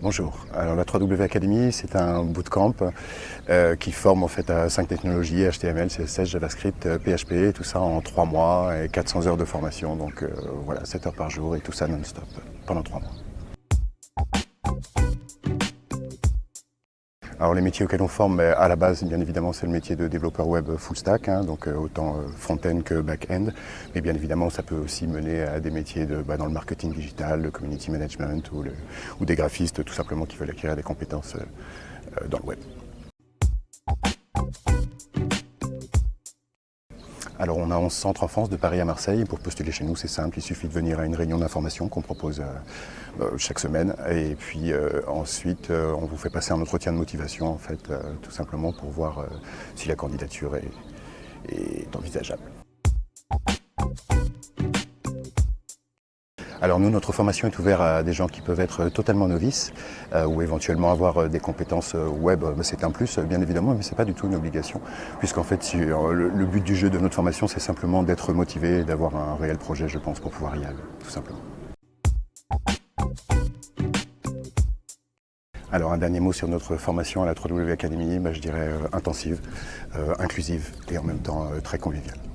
Bonjour. Alors la 3W Academy, c'est un bootcamp euh, qui forme en fait à 5 technologies HTML, CSS, JavaScript, euh, PHP, tout ça en 3 mois et 400 heures de formation. Donc euh, voilà, 7 heures par jour et tout ça non-stop pendant 3 mois. Alors les métiers auxquels on forme, à la base, bien évidemment, c'est le métier de développeur web full stack, hein, donc euh, autant euh, front-end que back-end. Mais bien évidemment, ça peut aussi mener à des métiers bah, dans le marketing digital, le community management ou, ou, des graphistes, tout simplement, qui veulent acquérir des compétences euh, dans le web. Alors on a 11 centres en France, de Paris à Marseille. Pour postuler chez nous, c'est simple, il suffit de venir à une réunion d'information qu'on propose euh, euh, chaque semaine. Et puis euh, ensuite, on vous fait passer un entretien de motivation, en fait, tout simplement pour voir si la candidature est envisageable. Alors nous, notre formation est ouverte à des gens qui peuvent être totalement novices euh, ou éventuellement avoir euh, des compétences euh, web. C'est un plus, bien évidemment, mais ce n'est pas du tout une obligation. Puisqu'en fait, le, but du jeu de notre formation, c'est simplement d'être motivé et d'avoir un réel projet, je pense, pour pouvoir y aller, tout simplement. Alors un dernier mot sur notre formation à la 3W Academy, bah, je dirais intensive, inclusive et en même temps très conviviale.